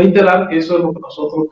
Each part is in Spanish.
reiterar que eso es lo que nosotros,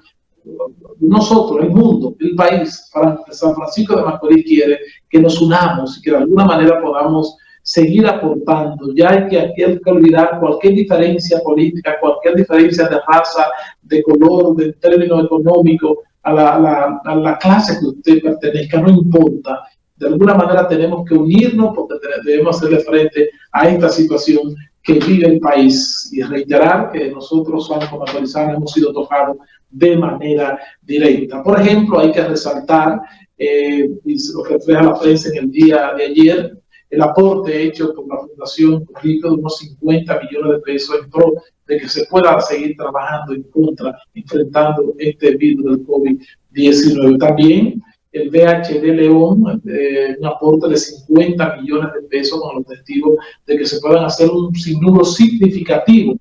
nosotros, el mundo, el país, San Francisco de Macorís quiere que nos unamos y que de alguna manera podamos seguir aportando. Ya hay que, hay que olvidar cualquier diferencia política, cualquier diferencia de raza, de color, de término económico, a la, a la clase que usted pertenezca, no importa de alguna manera tenemos que unirnos porque debemos hacerle frente a esta situación que vive el país y reiterar que nosotros, como Macorizana, hemos sido tocados de manera directa. Por ejemplo, hay que resaltar, eh, y lo que refleja la prensa en el día de ayer, el aporte hecho por la Fundación Rico de unos 50 millones de pesos en pro de que se pueda seguir trabajando en contra, enfrentando este virus del COVID-19. También el BHD León, eh, un aporte de 50 millones de pesos con el objetivo de que se puedan hacer un sinnúmero significativo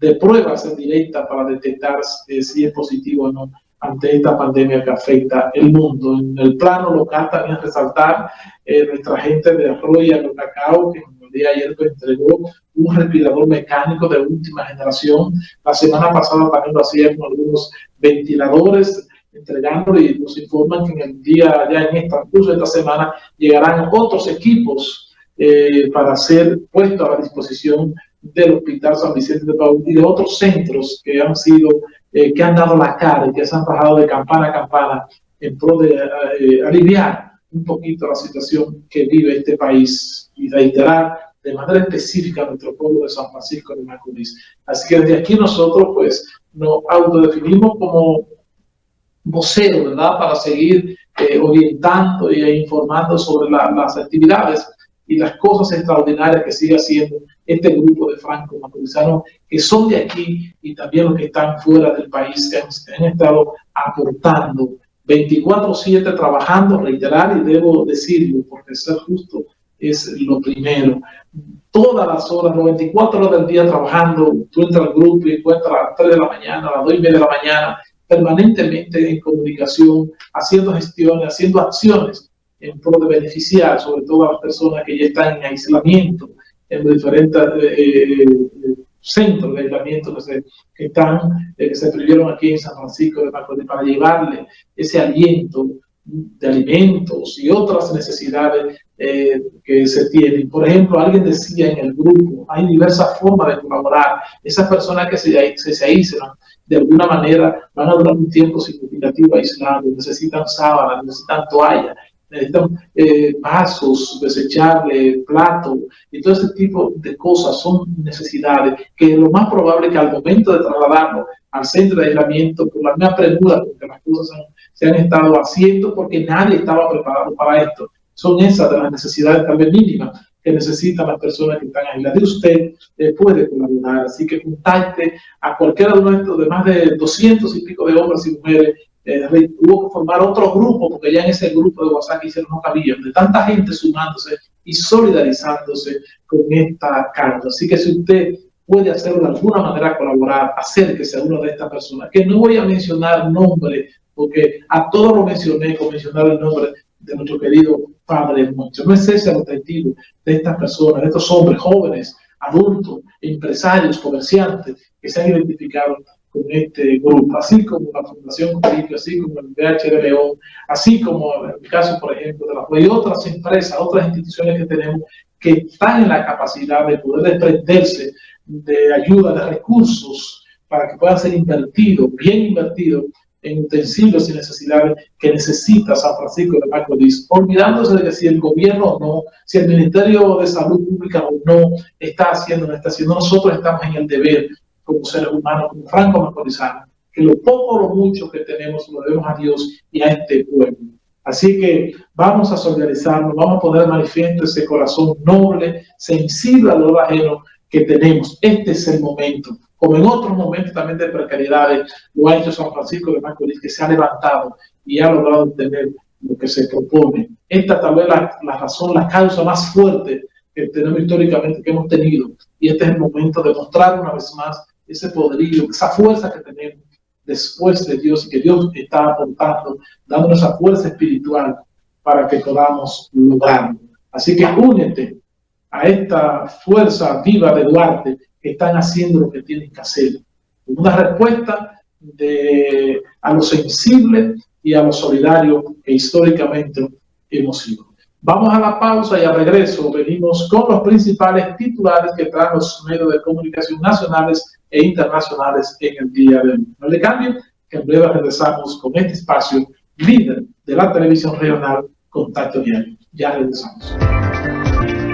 de pruebas en directa para detectar eh, si es positivo o no ante esta pandemia que afecta el mundo. En el plano local también resaltar eh, nuestra gente de Arroyo Cacao, que el día de ayer pues, entregó un respirador mecánico de última generación. La semana pasada también lo hacían con algunos ventiladores entregando y nos informan que en el día, ya en esta, curso de esta semana, llegarán otros equipos eh, para ser puestos a la disposición del Hospital San Vicente de Paul y de otros centros que han sido, eh, que han dado la cara y que se han bajado de campana a campana en pro de eh, aliviar un poquito la situación que vive este país y reiterar de manera específica a nuestro pueblo de San Francisco de Macorís. Así que desde aquí nosotros pues nos autodefinimos como vocero, ¿verdad? Para seguir eh, orientando e informando sobre las actividades y las cosas extraordinarias que sigue haciendo este grupo de franco maturizanos que son de aquí y también los que están fuera del país, que han, estado aportando 24-7 trabajando, reiterar y debo decirlo, porque ser justo es lo primero. Todas las horas, 94 horas del día trabajando, tú entras al grupo y encuentras a las 3 de la mañana, a las 2 y media de la mañana, permanentemente en comunicación, haciendo gestiones, haciendo acciones en pro de beneficiar sobre todo a las personas que ya están en aislamiento, en diferentes eh, eh, centros de aislamiento que se, que están, eh, que se previeron aquí en San Francisco de Macorís para llevarle ese aliento de alimentos y otras necesidades que se tienen. Por ejemplo, alguien decía en el grupo, hay diversas formas de colaborar. Esas personas que se, se, se aíslan, de alguna manera van a durar un tiempo significativo aislado, necesitan sábanas, necesitan toallas, necesitan eh, vasos desechables, platos, y todo ese tipo de cosas son necesidades que lo más probable es que al momento de trasladarlo al centro de aislamiento, por la misma premura, porque las cosas se han estado haciendo, porque nadie estaba preparado para esto, son esas de las necesidades también mínimas que necesitan las personas que están aisladas. Y usted eh, puede colaborar, así que contacte a cualquiera de nuestros, de más de 200 y pico de hombres y mujeres. Eh, que formar otro grupo, porque ya en ese grupo de WhatsApp hicieron no cabía, de tanta gente sumándose y solidarizándose con esta causa. Así que si usted puede hacerlo de alguna manera colaborar, acérquese a una de estas personas, que no voy a mencionar nombre, porque a todos lo mencioné con mencionar el nombre de nuestro querido Padre nuestro. No es ese el objetivo de estas personas, de estos hombres jóvenes, adultos, empresarios, comerciantes que se han identificado con este grupo, así como la Fundación Caribe, así como el BH de León, así como el caso, por ejemplo, de la y otras empresas, otras instituciones que tenemos que están en la capacidad de poder desprenderse de ayuda, de recursos, para que puedan ser invertidos, bien invertidos, en utensilios y necesidades que necesita San Francisco de Macorís, olvidándose de que si el gobierno o no, si el Ministerio de Salud Pública o no está haciendo, no está haciendo, nosotros estamos en el deber como seres humanos, como franco macorizanos, que lo poco o lo mucho que tenemos lo debemos a Dios y a este pueblo. Así que vamos a solidarizarnos, vamos a poner manifiesto ese corazón noble, sensible al dolor ajeno que tenemos. Este es el momento como en otros momentos también de precariedades, lo ha hecho San Francisco de Macorís, que se ha levantado y ha logrado tener lo que se propone. Esta tal vez la, la razón, la causa más fuerte que tenemos históricamente, que hemos tenido, y este es el momento de mostrar una vez más ese poderío, esa fuerza que tenemos después de Dios y que Dios está aportando, dándonos esa fuerza espiritual para que podamos lograrlo. Así que únete a esta fuerza viva de Duarte están haciendo lo que tienen que hacer. Una respuesta de, a lo sensible y a lo solidario que históricamente hemos sido. Vamos a la pausa y al regreso venimos con los principales titulares que traen los medios de comunicación nacionales e internacionales en el día de hoy. No le cambien, que en breve regresamos con este espacio líder de la televisión regional Contacto Diario. Ya regresamos.